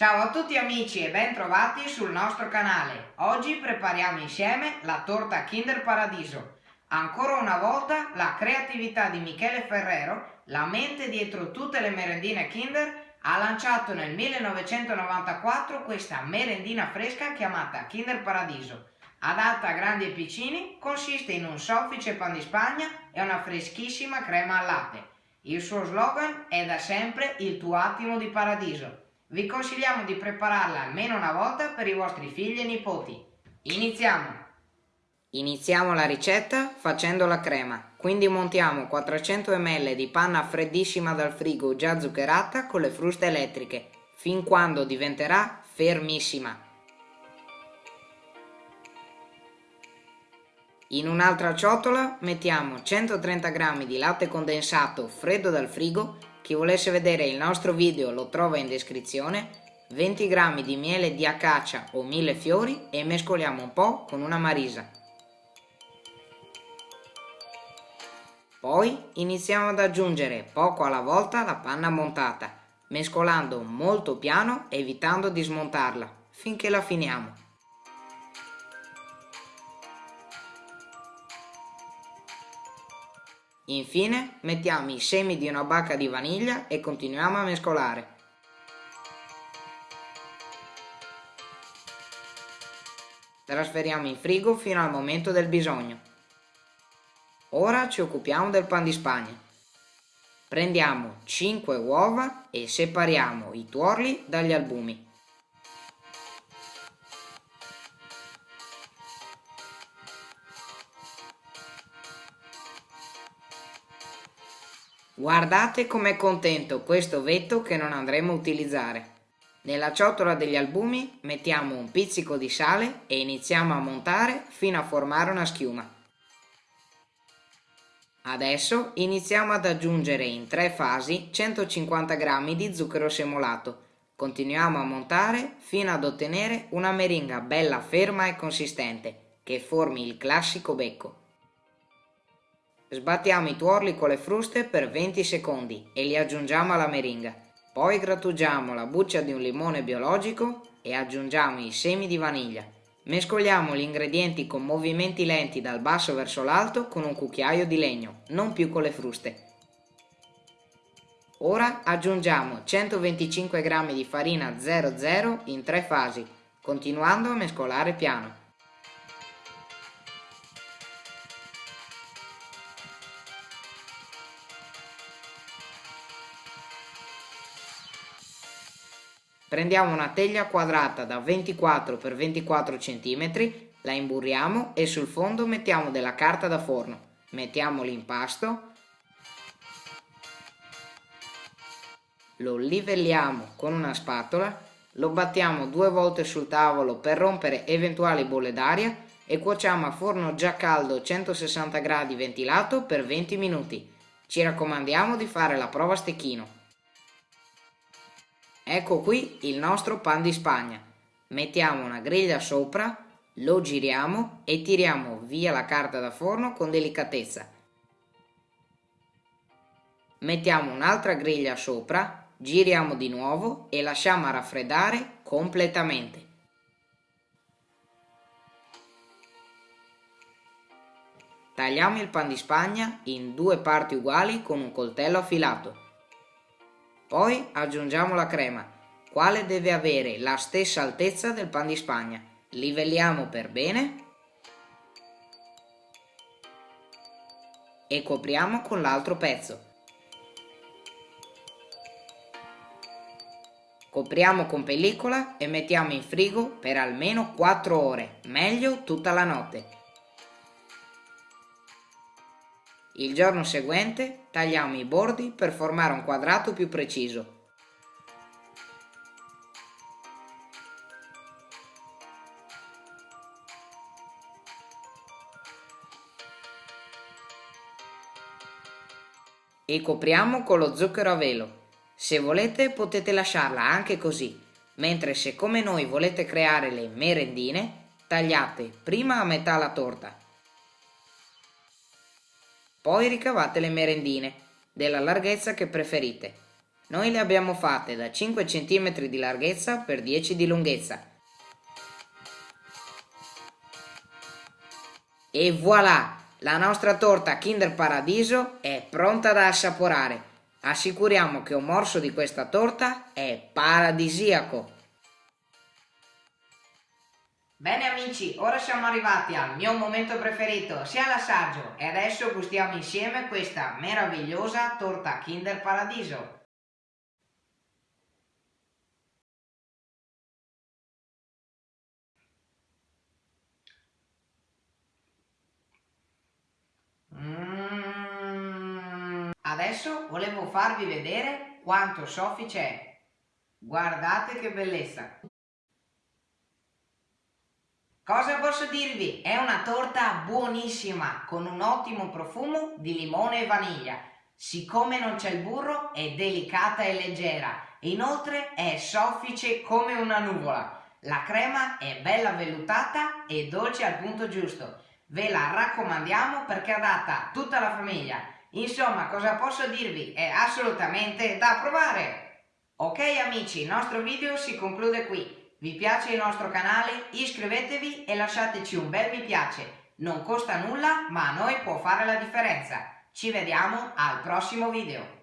Ciao a tutti amici e ben trovati sul nostro canale. Oggi prepariamo insieme la torta Kinder Paradiso. Ancora una volta la creatività di Michele Ferrero, la mente dietro tutte le merendine Kinder, ha lanciato nel 1994 questa merendina fresca chiamata Kinder Paradiso. Adatta a grandi e piccini, consiste in un soffice pan di spagna e una freschissima crema al latte. Il suo slogan è da sempre il tuo attimo di paradiso. Vi consigliamo di prepararla almeno una volta per i vostri figli e nipoti. Iniziamo! Iniziamo la ricetta facendo la crema, quindi montiamo 400 ml di panna freddissima dal frigo già zuccherata con le fruste elettriche, fin quando diventerà fermissima. In un'altra ciotola mettiamo 130 g di latte condensato freddo dal frigo chi volesse vedere il nostro video lo trova in descrizione, 20 g di miele di acacia o mille fiori e mescoliamo un po' con una marisa. Poi iniziamo ad aggiungere poco alla volta la panna montata, mescolando molto piano evitando di smontarla, finché la finiamo. Infine mettiamo i semi di una bacca di vaniglia e continuiamo a mescolare. Trasferiamo in frigo fino al momento del bisogno. Ora ci occupiamo del pan di spagna. Prendiamo 5 uova e separiamo i tuorli dagli albumi. Guardate com'è contento questo vetto che non andremo a utilizzare. Nella ciotola degli albumi mettiamo un pizzico di sale e iniziamo a montare fino a formare una schiuma. Adesso iniziamo ad aggiungere in tre fasi 150 g di zucchero semolato. Continuiamo a montare fino ad ottenere una meringa bella ferma e consistente che formi il classico becco. Sbattiamo i tuorli con le fruste per 20 secondi e li aggiungiamo alla meringa. Poi grattugiamo la buccia di un limone biologico e aggiungiamo i semi di vaniglia. Mescoliamo gli ingredienti con movimenti lenti dal basso verso l'alto con un cucchiaio di legno, non più con le fruste. Ora aggiungiamo 125 g di farina 00 in tre fasi, continuando a mescolare piano. Prendiamo una teglia quadrata da 24 x 24 cm, la imburriamo e sul fondo mettiamo della carta da forno. Mettiamo l'impasto, lo livelliamo con una spatola, lo battiamo due volte sul tavolo per rompere eventuali bolle d'aria e cuociamo a forno già caldo 160 gradi ventilato per 20 minuti. Ci raccomandiamo di fare la prova a stecchino. Ecco qui il nostro pan di spagna. Mettiamo una griglia sopra, lo giriamo e tiriamo via la carta da forno con delicatezza. Mettiamo un'altra griglia sopra, giriamo di nuovo e lasciamo raffreddare completamente. Tagliamo il pan di spagna in due parti uguali con un coltello affilato. Poi aggiungiamo la crema, quale deve avere la stessa altezza del pan di spagna. Livelliamo per bene e copriamo con l'altro pezzo. Copriamo con pellicola e mettiamo in frigo per almeno 4 ore, meglio tutta la notte. Il giorno seguente tagliamo i bordi per formare un quadrato più preciso. E copriamo con lo zucchero a velo. Se volete potete lasciarla anche così, mentre se come noi volete creare le merendine, tagliate prima a metà la torta poi ricavate le merendine, della larghezza che preferite. Noi le abbiamo fatte da 5 cm di larghezza per 10 di lunghezza. E voilà! La nostra torta Kinder Paradiso è pronta da assaporare. Assicuriamo che un morso di questa torta è paradisiaco. Bene amici, ora siamo arrivati al mio momento preferito, sia l'assaggio, e adesso gustiamo insieme questa meravigliosa torta Kinder Paradiso. Mm. Adesso volevo farvi vedere quanto soffice è. Guardate che bellezza! Cosa posso dirvi? È una torta buonissima, con un ottimo profumo di limone e vaniglia. Siccome non c'è il burro, è delicata e leggera. Inoltre è soffice come una nuvola. La crema è bella vellutata e dolce al punto giusto. Ve la raccomandiamo perché è adatta a tutta la famiglia. Insomma, cosa posso dirvi? È assolutamente da provare! Ok amici, il nostro video si conclude qui. Vi piace il nostro canale? Iscrivetevi e lasciateci un bel mi piace. Non costa nulla, ma a noi può fare la differenza. Ci vediamo al prossimo video.